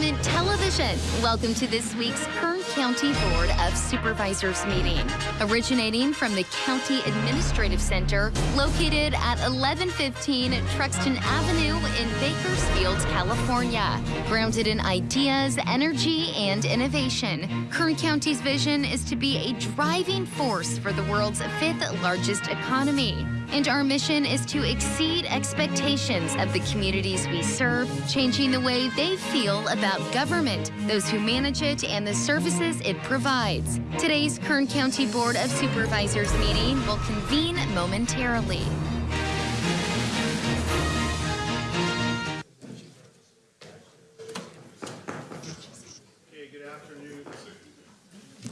Government Television. Welcome to this week's Kern County Board of Supervisors meeting. Originating from the County Administrative Center, located at 1115 Truxtun Avenue in Bakersfield, California. Grounded in ideas, energy, and innovation, Kern County's vision is to be a driving force for the world's fifth largest economy. And our mission is to exceed expectations of the communities we serve, changing the way they feel about government, those who manage it, and the services it provides. Today's Kern County Board of Supervisors meeting will convene momentarily.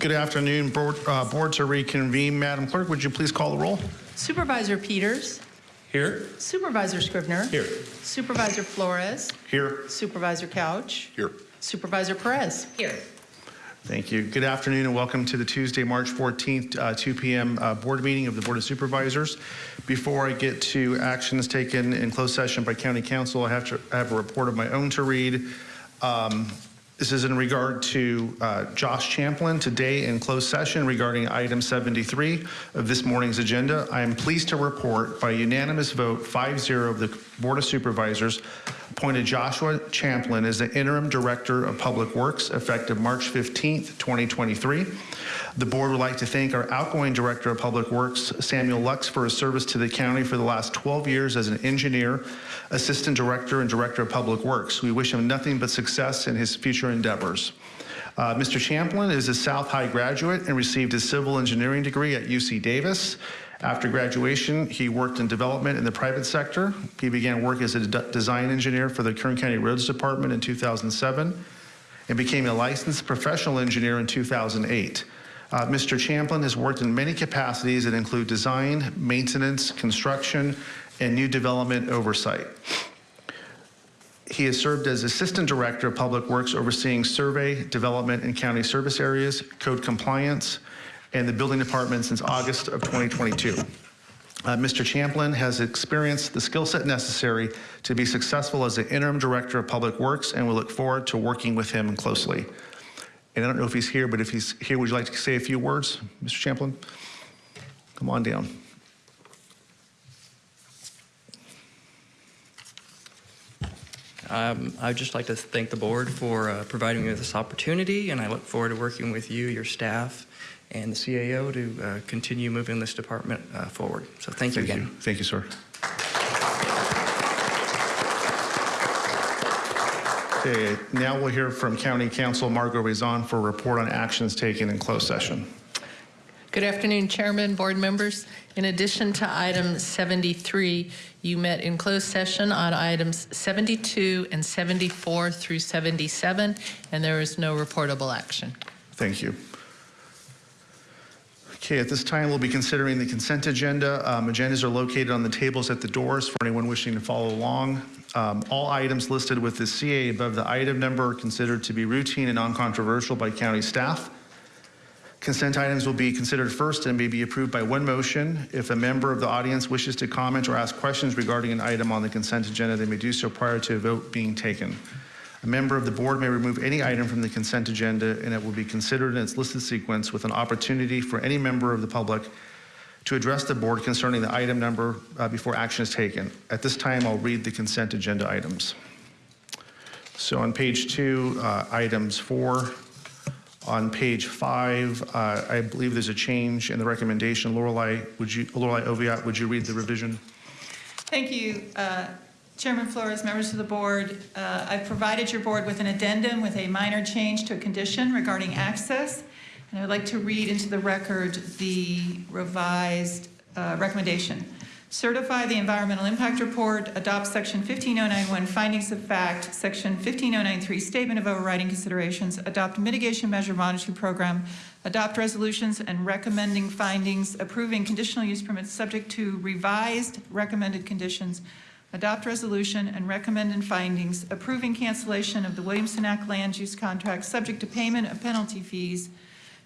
Good afternoon. Board, uh, board to reconvene. Madam Clerk, would you please call the roll? Supervisor Peters. Here. Supervisor Scrivener. Here. Supervisor Flores. Here. Supervisor Couch. Here. Supervisor Perez. Here. Thank you. Good afternoon and welcome to the Tuesday, March 14th, uh, 2 p.m. Uh, board meeting of the Board of Supervisors. Before I get to actions taken in closed session by County Counsel, I have to I have a report of my own to read. Um, this is in regard to uh, Josh Champlin today in closed session regarding item 73 of this morning's agenda. I am pleased to report by unanimous vote 5-0 of the Board of Supervisors appointed Joshua Champlin as the interim director of Public Works effective March 15th, 2023. The board would like to thank our outgoing director of Public Works, Samuel Lux, for his service to the county for the last 12 years as an engineer, assistant director, and director of Public Works. We wish him nothing but success in his future endeavors. Uh, Mr. Champlin is a South High graduate and received his civil engineering degree at UC Davis. After graduation, he worked in development in the private sector. He began work as a de design engineer for the Kern County Roads Department in 2007 and became a licensed professional engineer in 2008. Uh, Mr. Champlin has worked in many capacities that include design, maintenance, construction, and new development oversight. He has served as Assistant Director of Public Works overseeing survey, development, and county service areas, code compliance, and the building department since August of 2022. Uh, Mr. Champlin has experienced the skill set necessary to be successful as the interim director of public works and we look forward to working with him closely. And I don't know if he's here, but if he's here, would you like to say a few words, Mr. Champlin? Come on down. Um, I'd just like to thank the board for uh, providing me with this opportunity, and I look forward to working with you, your staff, and the CAO to uh, continue moving this department uh, forward. So thank you Thank again. you. Thank you, sir. Okay, now we'll hear from County Counsel Margo Raison for a report on actions taken in closed session. Good afternoon, Chairman, board members. In addition to item 73, you met in closed session on items 72 and 74 through 77, and there is no reportable action. Thank you. Okay, at this time, we'll be considering the consent agenda. Um, agendas are located on the tables at the doors for anyone wishing to follow along. Um, all items listed with the CA above the item number are considered to be routine and non-controversial by county staff. Consent items will be considered first and may be approved by one motion. If a member of the audience wishes to comment or ask questions regarding an item on the consent agenda, they may do so prior to a vote being taken. A member of the board may remove any item from the consent agenda and it will be considered in its listed sequence with an opportunity for any member of the public to address the board concerning the item number uh, before action is taken. At this time, I'll read the consent agenda items. So on page two, uh, items four. On page five, uh, I believe there's a change in the recommendation. Lorelei, would you, Lorelei Oviatt, would you read the revision? Thank you, uh, Chairman Flores, members of the board. Uh, I've provided your board with an addendum with a minor change to a condition regarding access. And I'd like to read into the record the revised uh, recommendation. Certify the environmental impact report, adopt section 15091 findings of fact, section 15093 statement of overriding considerations, adopt mitigation measure monitoring program, adopt resolutions and recommending findings, approving conditional use permits subject to revised recommended conditions, adopt resolution and recommended findings, approving cancellation of the Williamson Act land use contract subject to payment of penalty fees,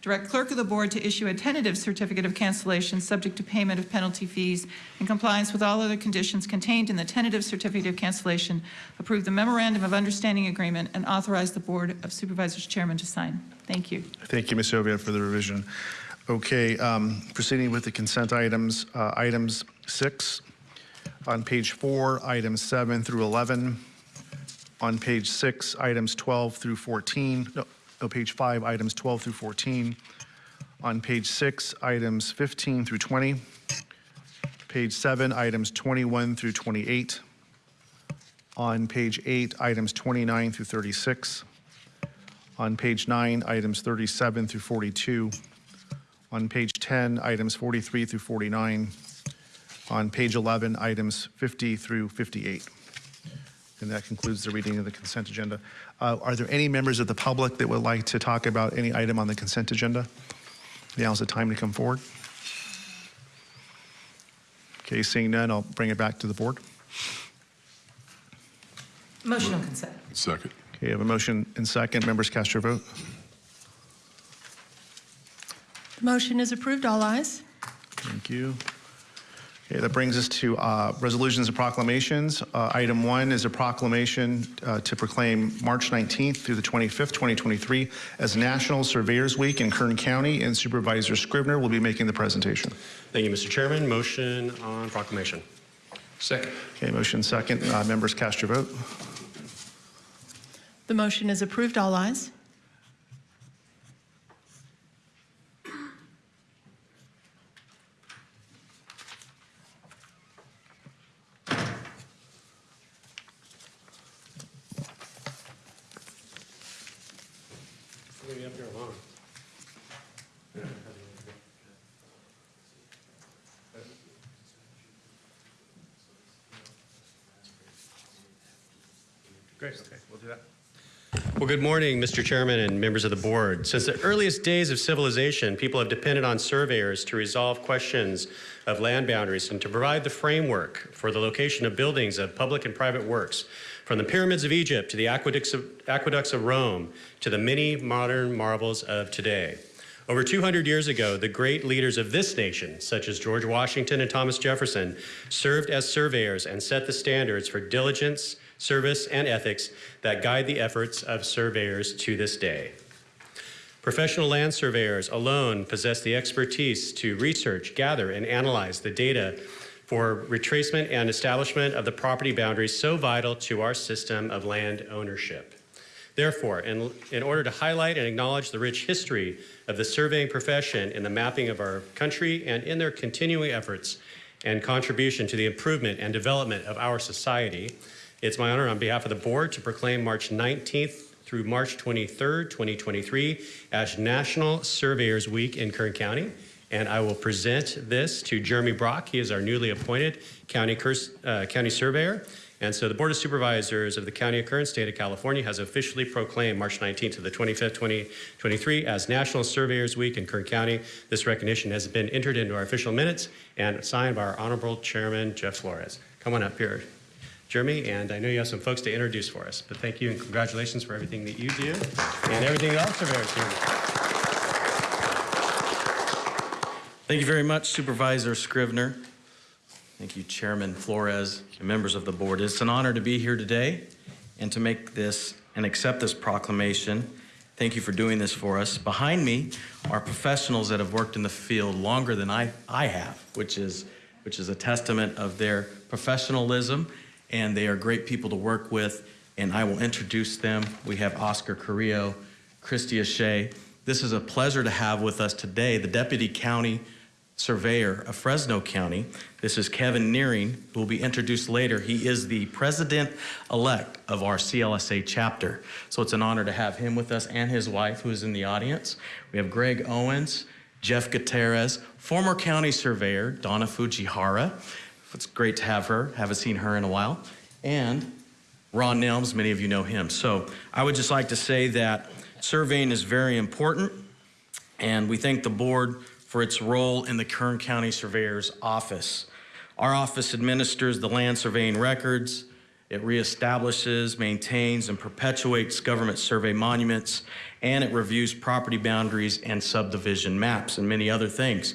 Direct clerk of the board to issue a tentative certificate of cancellation subject to payment of penalty fees in compliance with all other conditions contained in the tentative certificate of cancellation. Approve the memorandum of understanding agreement and authorize the Board of Supervisors chairman to sign. Thank you. Thank you, Ms. Oviatt, for the revision. Okay, um, proceeding with the consent items, uh, items six, on page four, items seven through 11, on page six, items 12 through 14, no, no, page five, items 12 through 14, on page six, items 15 through 20, page seven, items 21 through 28, on page eight, items 29 through 36, on page nine, items 37 through 42. On page 10, items 43 through 49. On page 11, items 50 through 58. And that concludes the reading of the consent agenda. Uh, Are there any members of the public that would like to talk about any item on the consent agenda? Now's the time to come forward. Okay, seeing none, I'll bring it back to the board. Motion on consent. Second. Okay, I have a motion and second. Members cast your vote. The motion is approved. All ayes. Thank you. Okay, that brings us to uh, resolutions and proclamations. Uh, Item one is a proclamation uh, to proclaim March 19th through the 25th, 2023 as National Surveyors Week in Kern County, and Supervisor Scrivener will be making the presentation. Thank you, Mr. Chairman. Motion on proclamation. Second. Okay, motion second. Uh, Members cast your vote. The motion is approved. All ayes. Great, okay, we'll do that. Well, good morning, Mr. Chairman and members of the board. Since the earliest days of civilization, people have depended on surveyors to resolve questions of land boundaries and to provide the framework for the location of buildings of public and private works, from the pyramids of Egypt to the aqueducts of, aqueducts of Rome to the many modern marvels of today. Over 200 years ago, the great leaders of this nation, such as George Washington and Thomas Jefferson, served as surveyors and set the standards for diligence, service, and ethics that guide the efforts of surveyors to this day. Professional land surveyors alone possess the expertise to research, gather, and analyze the data for retracement and establishment of the property boundaries so vital to our system of land ownership. Therefore, in, in order to highlight and acknowledge the rich history of the surveying profession in the mapping of our country and in their continuing efforts and contribution to the improvement and development of our society, it's my honor on behalf of the board to proclaim March 19th through March 23rd, 2023 as National Surveyors Week in Kern County. And I will present this to Jeremy Brock. He is our newly appointed county, uh, county surveyor. And so the Board of Supervisors of the County of Kern, State of California, has officially proclaimed March 19th to the 25th, 2023 as National Surveyors Week in Kern County. This recognition has been entered into our official minutes and signed by our Honorable Chairman, Jeff Flores. Come on up here, Jeremy, and I know you have some folks to introduce for us, but thank you and congratulations for everything that you do and everything that all surveyors do. Thank you very much, Supervisor Scrivener. Thank you, Chairman Flores, and members of the board. It's an honor to be here today and to make this and accept this proclamation. Thank you for doing this for us. Behind me are professionals that have worked in the field longer than I, I have, which is, which is a testament of their professionalism, and they are great people to work with, and I will introduce them. We have Oscar Carrillo, Christy Shea. This is a pleasure to have with us today the Deputy County Surveyor of Fresno County. This is Kevin Nearing, who will be introduced later. He is the president-elect of our CLSA chapter. So it's an honor to have him with us and his wife, who is in the audience. We have Greg Owens, Jeff Gutierrez, former county surveyor Donna Fujihara. It's great to have her. Haven't seen her in a while. And Ron Nelms, many of you know him. So I would just like to say that surveying is very important, and we thank the board for its role in the Kern County Surveyor's Office. Our office administers the land surveying records, It reestablishes, maintains, and perpetuates government survey monuments, and it reviews property boundaries and subdivision maps and many other things.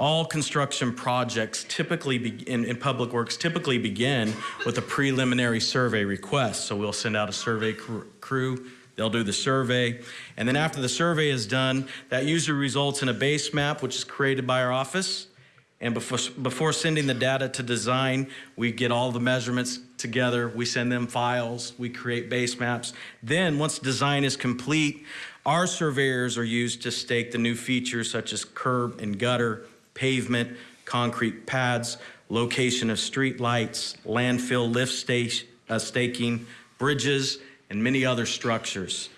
All construction projects typically be, in, in public works typically begin with a preliminary survey request. So we'll send out a survey cr- crew. They'll do the survey. And then after the survey is done, that usually results in a base map, which is created by our office. And before, before sending the data to design, we get all the measurements together. We send them files. We create base maps. Then, once design is complete, our surveyors are used to stake the new features such as curb and gutter, pavement, concrete pads, location of street lights, landfill lift uh, staking, bridges, and many other structures.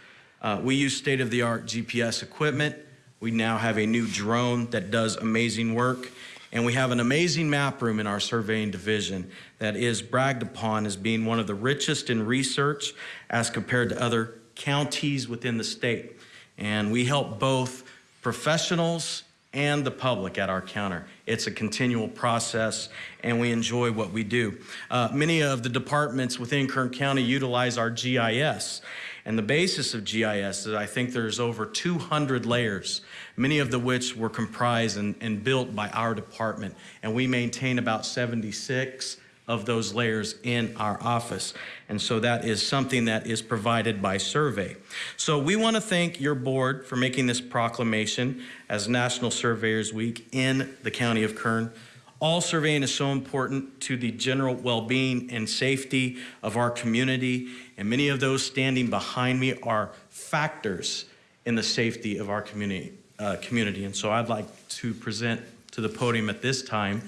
Uh, we use state-of-the-art GPS equipment. We now have a new drone that does amazing work. And we have an amazing map room in our surveying division that is bragged upon as being one of the richest in research as compared to other counties within the state. And we help both professionals and the public at our counter. It's a continual process, and we enjoy what we do. Uh, many of the departments within Kern County utilize our GIS. And the basis of GIS is I think there's over 200 layers, many of the which were comprised and, and built by our department. And we maintain about 76 of those layers in our office. And so that is something that is provided by survey. So we want to thank your board for making this proclamation as National Surveyors Week in the county of Kern. All surveying is so important to the general well-being and safety of our community, and many of those standing behind me are factors in the safety of our community. Uh, community. And so I'd like to present to the podium at this time,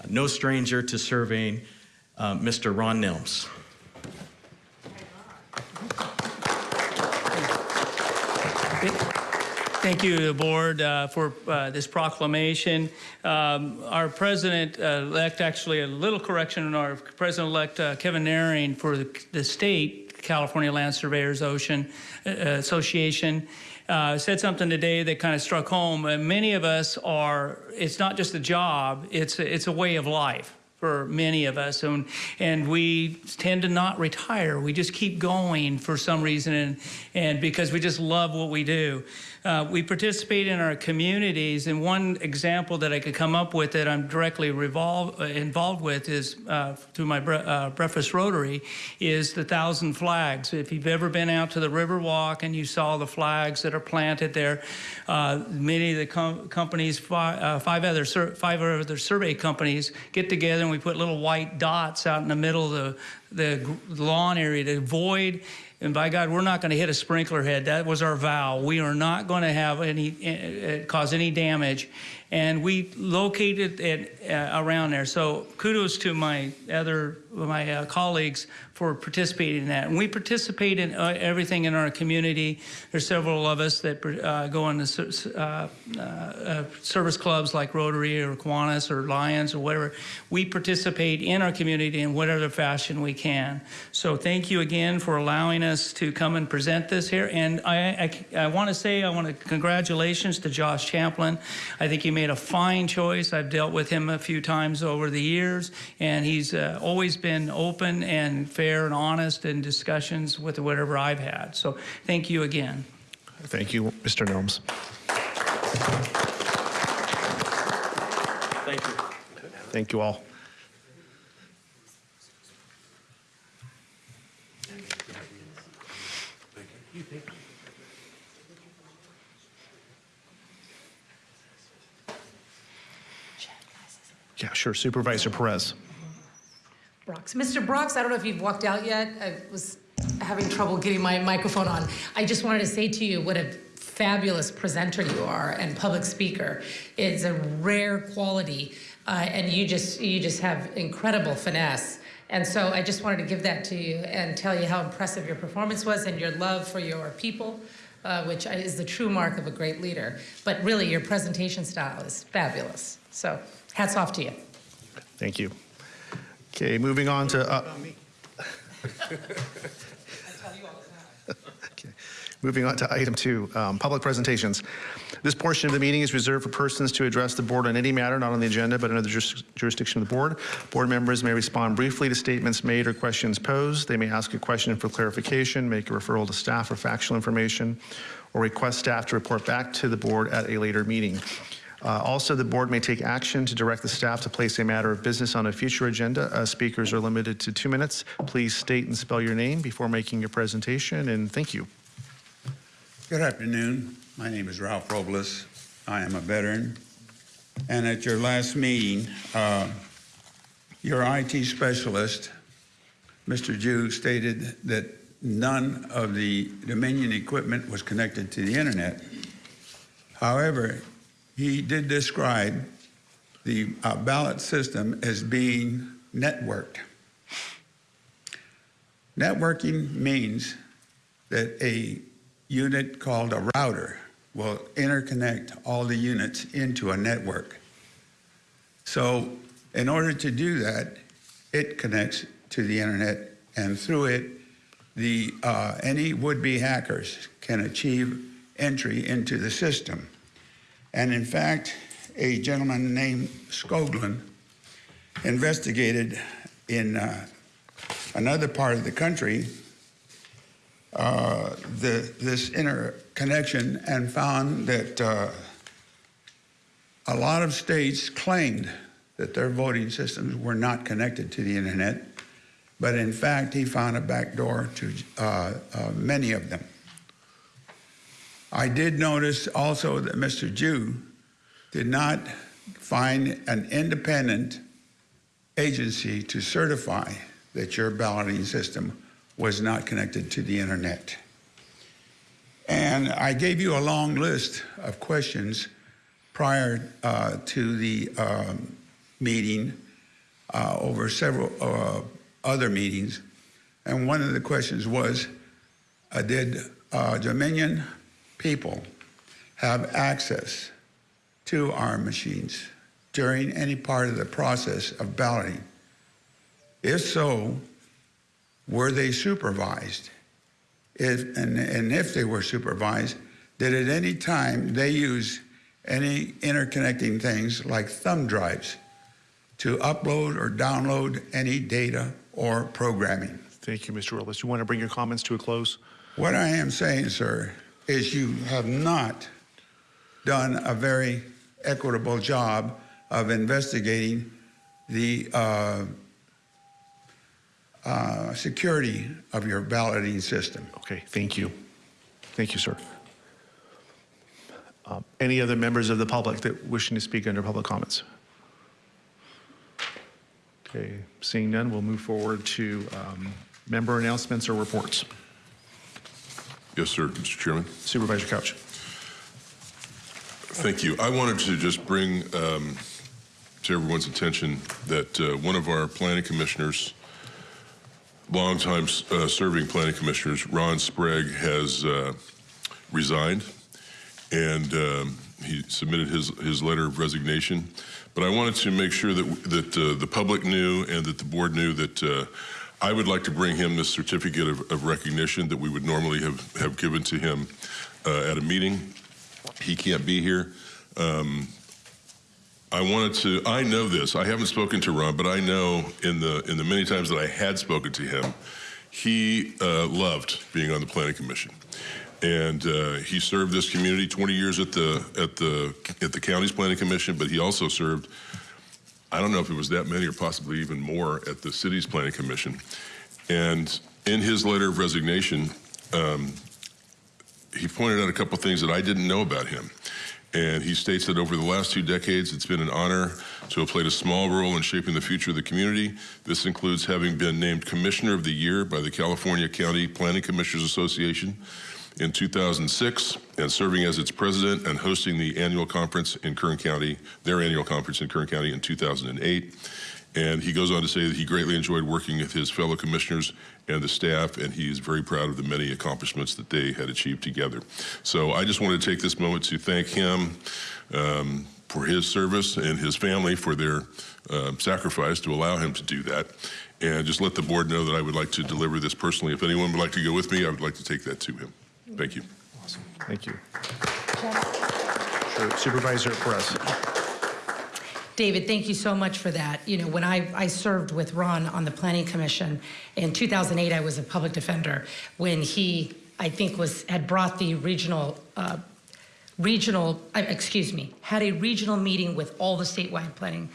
uh, no stranger to surveying, uh, Mr. Ron Nelms. Thank you, the board, uh, for uh, this proclamation. Um, Our president-elect, actually, a little correction, our president-elect uh, Kevin Naring for the the state, California Land Surveyors Ocean uh, Association, uh, said something today that kind of struck home. Uh, Many of us are, it's not just a job, it's, a- it's a way of life for many of us and and we tend to not retire. We just keep going for some reason and and because we just love what we do uh, we participate in our communities and one example that I could come up with that I'm directly revolve, uh, involved with is uh, through my uh, breakfast rotary is the thousand flags if you've ever been out to the Riverwalk and you saw the flags that are planted there uh, many of the com- companies fi- uh, five other five other survey companies get together and we put little white dots out in the middle of the, the lawn area to avoid. And by God, we're not going to hit a sprinkler head. That was our vow. We are not going to have any uh, cause any damage, and we located it uh, around there. So kudos to my other my uh, colleagues for participating in that. And we participate in uh, everything in our community. There's several of us that uh, go on the uh, uh, uh, service clubs like Rotary or Kiwanis or Lions or whatever. We participate in our community in whatever fashion we can. So thank you again for allowing us to come and present this here. And I, I, I want to say, I want to congratulations to Josh Champlin. I think he made a fine choice. I've dealt with him a few times over the years, and he's always been open and fair and honest in discussions with whatever I've had. So thank you again. Thank you, Mr. Nelms. Thank you. Thank you all. Yeah, sure. Supervisor Perez. Brox. Mr. Brox, I don't know if you've walked out yet. I was having trouble getting my microphone on. I just wanted to say to you what a fabulous presenter you are and public speaker. It's a rare quality, uh, and you just you just have incredible finesse. And so I just wanted to give that to you and tell you how impressive your performance was and your love for your people, uh, which is the true mark of a great leader. But really, your presentation style is fabulous. So hats off to you. Thank you. Okay, moving on to. uh, Okay. Moving on to item two, um, public presentations. This portion of the meeting is reserved for persons to address the board on any matter not on the agenda but under the juris- jurisdiction of the board. Board members may respond briefly to statements made or questions posed. They may ask a question for clarification, make a referral to staff for factual information, or request staff to report back to the board at a later meeting. Uh, Also, the board may take action to direct the staff to place a matter of business on a future agenda. Uh, Speakers are limited to two minutes. Please state and spell your name before making your presentation, and thank you. Good afternoon. My name is Ralph Robles. I am a veteran. And at your last meeting, uh, your IT specialist, Mr. Jew, stated that none of the Dominion equipment was connected to the internet. However, he did describe the uh, ballot system as being networked. Networking means that a unit called a router will interconnect all the units into a network. So in order to do that, it connects to the internet, and through it, the uh, any would-be hackers can achieve entry into the system. And in fact, a gentleman named Skoglund investigated in uh, another part of the country uh, the, this interconnection and found that uh, a lot of states claimed that their voting systems were not connected to the internet, but in fact, he found a backdoor to uh, uh, many of them. I did notice also that Mr. Jew did not find an independent agency to certify that your balloting system was not connected to the internet. And I gave you a long list of questions prior uh, to the um, meeting uh, over several uh, other meetings. And one of the questions was, uh, did uh, Dominion people have access to our machines during any part of the process of balloting? If so, were they supervised? If, and, and if they were supervised, did at any time they use any interconnecting things like thumb drives to upload or download any data or programming? Thank you, Mr. Willis. You want to bring your comments to a close? What I am saying, sir, is you have not done a very equitable job of investigating the uh, uh, security of your balloting system. Okay, thank you. Thank you, sir. Um, Any other members of the public that wishing to speak under public comments? Okay, seeing none, we'll move forward to um, member announcements or reports. Yes, sir, Mr. Chairman. Supervisor Couch. Thank you. I wanted to just bring um, to everyone's attention that uh, one of our planning commissioners, longtime uh, serving planning commissioners, Ron Sprague, has uh, resigned, and um, he submitted his his letter of resignation. But I wanted to make sure that that uh, the public knew and that the board knew that. I would like to bring him this certificate of, of recognition that we would normally have, have given to him uh, at a meeting. He can't be here. Um, I wanted to. I know this. I haven't spoken to Ron, but I know in the in the many times that I had spoken to him, he uh, loved being on the planning commission, and uh, he served this community 20 years at the at the at the county's planning commission. But he also served. I don't know if it was that many or possibly even more at the city's planning commission, and in his letter of resignation, um, he pointed out a couple things that I didn't know about him. And he states that over the last two decades, it's been an honor to have played a small role in shaping the future of the community. This includes having been named Commissioner of the Year by the California County Planning Commissioners Association in 2006 and serving as its president and hosting the annual conference in Kern County, their annual conference in Kern County in 2008. And he goes on to say that he greatly enjoyed working with his fellow commissioners and the staff, and he is very proud of the many accomplishments that they had achieved together. So I just wanted to take this moment to thank him um, for his service and his family for their uh, sacrifice to allow him to do that. And just let the board know that I would like to deliver this personally. If anyone would like to go with me, I would like to take that to him. Thank you. Awesome. Thank you. Sure. Supervisor Perez. David, thank you so much for that. You know, when I, I served with Ron on the Planning Commission, in 2008, I was a public defender when he, I think, was, had brought the regional, uh, regional, uh, excuse me, had a regional meeting with all the statewide planning,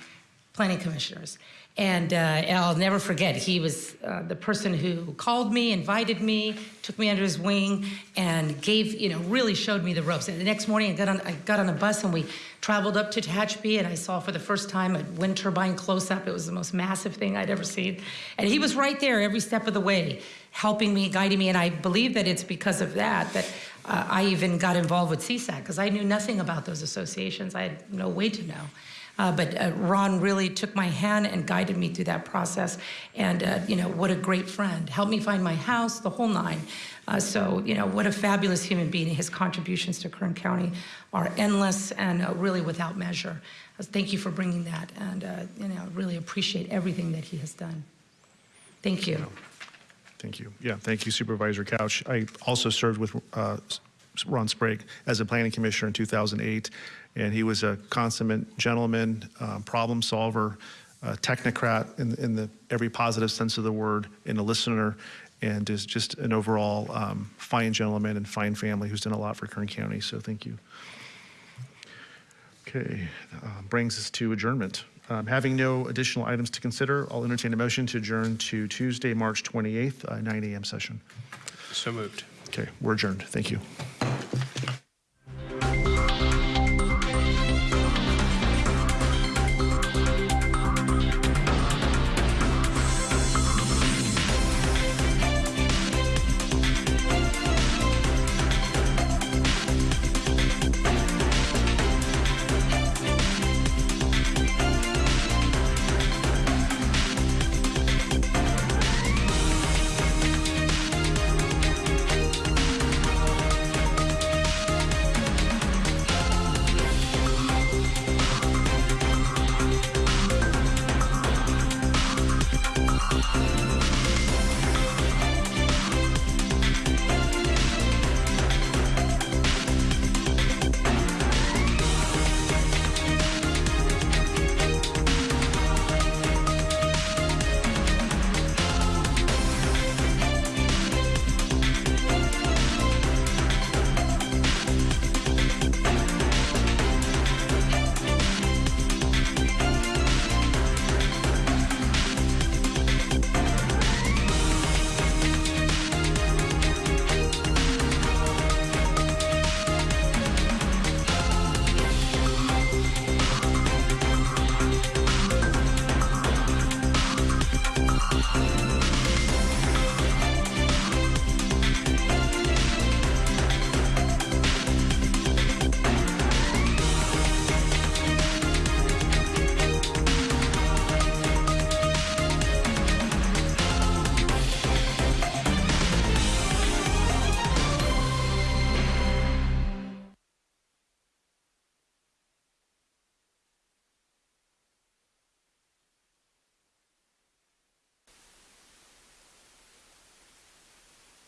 planning commissioners. And uh, I'll never forget, he was uh, the person who called me, invited me, took me under his wing, and gave, you know, really showed me the ropes. And the next morning, I got on, I got on a bus and we traveled up to Tehachapi, and I saw for the first time a wind turbine close up. It was the most massive thing I'd ever seen. And he was right there every step of the way, helping me, guiding me. And I believe that it's because of that that uh, I even got involved with CSAC, because I knew nothing about those associations. I had no way to know. Uh, but uh, Ron really took my hand and guided me through that process. And, uh, you know, what a great friend. Helped me find my house, the whole nine. Uh, so, you know, what a fabulous human being. His contributions to Kern County are endless and uh, really without measure. Uh, thank you for bringing that. And, you know, really appreciate everything that he has done. Thank you. Thank you. Yeah, thank you Supervisor Couch. I also served with uh, Ron Sprague as a planning commissioner in 2008, and he was a consummate gentleman, uh, problem solver, uh, technocrat in, in the every positive sense of the word, and a listener, and is just an overall um, fine gentleman and fine family who's done a lot for Kern County. So thank you. Okay, uh, brings us to adjournment. Um, Having no additional items to consider, I'll entertain a motion to adjourn to Tuesday, March 28th, uh, 9 a.m. session. So moved. Okay, we're adjourned. Thank you.